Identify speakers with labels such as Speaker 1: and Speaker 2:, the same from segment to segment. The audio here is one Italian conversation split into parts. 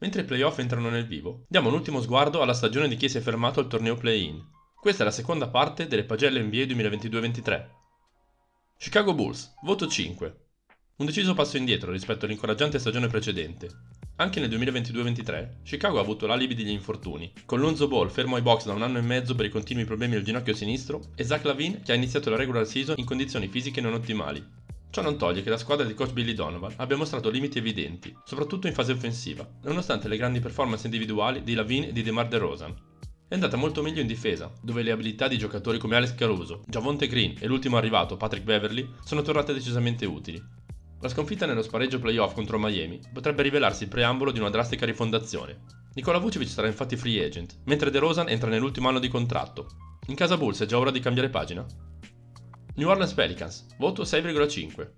Speaker 1: Mentre i playoff entrano nel vivo, diamo un ultimo sguardo alla stagione di chi si è fermato al torneo play-in. Questa è la seconda parte delle pagelle NBA 2022-23. Chicago Bulls, voto 5. Un deciso passo indietro rispetto all'incoraggiante stagione precedente. Anche nel 2022-23, Chicago ha avuto l'alibi degli infortuni, con Lonzo Ball fermo ai box da un anno e mezzo per i continui problemi al ginocchio sinistro e Zach Lavine che ha iniziato la regular season in condizioni fisiche non ottimali. Ciò non toglie che la squadra di coach Billy Donovan abbia mostrato limiti evidenti, soprattutto in fase offensiva, nonostante le grandi performance individuali di Lavine e di DeMar DeRozan. È andata molto meglio in difesa, dove le abilità di giocatori come Alex Caruso, Javonte Green e l'ultimo arrivato Patrick Beverly sono tornate decisamente utili, la sconfitta nello spareggio playoff contro Miami potrebbe rivelarsi il preambolo di una drastica rifondazione. Nikola Vucevic sarà infatti free agent, mentre DeRozan entra nell'ultimo anno di contratto. In casa Bulls è già ora di cambiare pagina? New Orleans Pelicans, voto 6,5.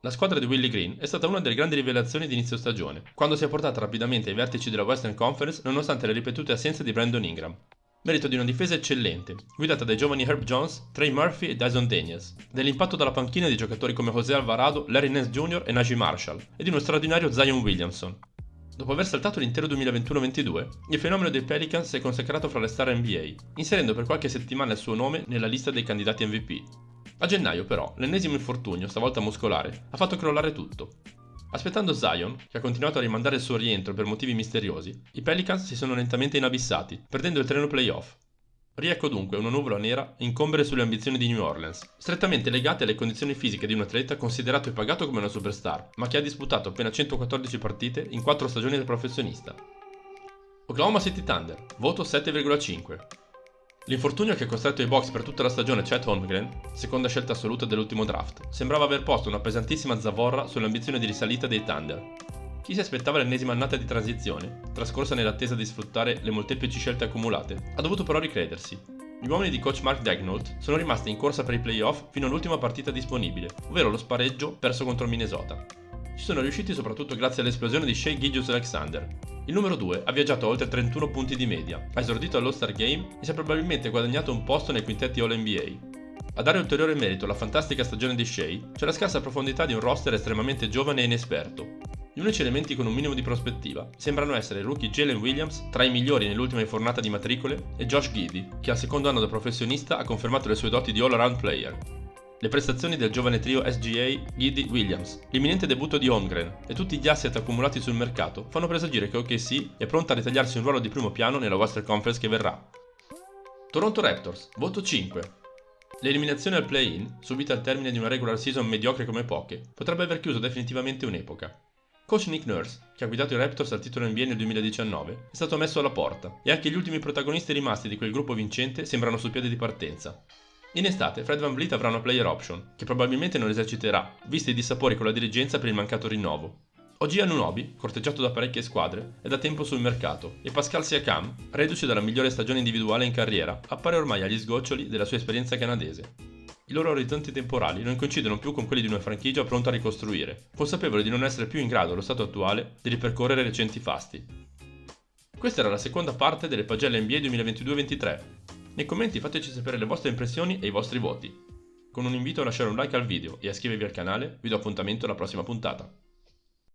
Speaker 1: La squadra di Willie Green è stata una delle grandi rivelazioni di inizio stagione, quando si è portata rapidamente ai vertici della Western Conference nonostante le ripetute assenze di Brandon Ingram merito di una difesa eccellente, guidata dai giovani Herb Jones, Trey Murphy e Dyson Daniels, dell'impatto dalla panchina di giocatori come José Alvarado, Larry Nance Jr. e Najee Marshall, e di uno straordinario Zion Williamson. Dopo aver saltato l'intero 2021-22, il fenomeno dei Pelicans si è consacrato fra le star NBA, inserendo per qualche settimana il suo nome nella lista dei candidati MVP. A gennaio, però, l'ennesimo infortunio, stavolta muscolare, ha fatto crollare tutto. Aspettando Zion, che ha continuato a rimandare il suo rientro per motivi misteriosi, i Pelicans si sono lentamente inabissati, perdendo il treno playoff. Riecco dunque una nuvola nera incombere sulle ambizioni di New Orleans, strettamente legate alle condizioni fisiche di un atleta considerato e pagato come una superstar, ma che ha disputato appena 114 partite in 4 stagioni da professionista. Oklahoma City Thunder, voto 7,5. L'infortunio che ha costretto i box per tutta la stagione Chet Holmgren, seconda scelta assoluta dell'ultimo draft, sembrava aver posto una pesantissima zavorra sull'ambizione di risalita dei Thunder. Chi si aspettava l'ennesima annata di transizione, trascorsa nell'attesa di sfruttare le molteplici scelte accumulate, ha dovuto però ricredersi. Gli uomini di coach Mark Dagnold sono rimasti in corsa per i playoff fino all'ultima partita disponibile, ovvero lo spareggio perso contro Minnesota. Ci sono riusciti soprattutto grazie all'esplosione di Shea Gilgius Alexander, il numero 2 ha viaggiato oltre 31 punti di media, ha esordito all'All-Star Game e si è probabilmente guadagnato un posto nei quintetti All-NBA. A dare ulteriore merito alla fantastica stagione di Shea c'è la scarsa profondità di un roster estremamente giovane e inesperto. Gli unici elementi con un minimo di prospettiva sembrano essere il rookie Jalen Williams, tra i migliori nell'ultima infornata di matricole, e Josh Giddy, che al secondo anno da professionista ha confermato le sue doti di all-around player. Le prestazioni del giovane trio SGA, Giddy Williams, l'imminente debutto di Holmgren e tutti gli asset accumulati sul mercato fanno presagire che OKC è pronta a ritagliarsi un ruolo di primo piano nella Western Conference che verrà. Toronto Raptors, voto 5. L'eliminazione al play-in, subita al termine di una regular season mediocre come poche, potrebbe aver chiuso definitivamente un'epoca. Coach Nick Nurse, che ha guidato i Raptors al titolo NBA nel 2019, è stato messo alla porta e anche gli ultimi protagonisti rimasti di quel gruppo vincente sembrano sul piede di partenza. In estate Fred Van Vliet avrà una player option, che probabilmente non eserciterà, visti i dissapori con la dirigenza per il mancato rinnovo. Oggi Anunobi, corteggiato da parecchie squadre, è da tempo sul mercato e Pascal Siakam, reduce dalla migliore stagione individuale in carriera, appare ormai agli sgoccioli della sua esperienza canadese. I loro orizzonti temporali non coincidono più con quelli di una franchigia pronta a ricostruire, consapevole di non essere più in grado, allo stato attuale, di ripercorrere recenti fasti. Questa era la seconda parte delle pagelle NBA 2022-23. Nei commenti fateci sapere le vostre impressioni e i vostri voti. Con un invito a lasciare un like al video e a iscrivervi al canale, vi do appuntamento alla prossima puntata.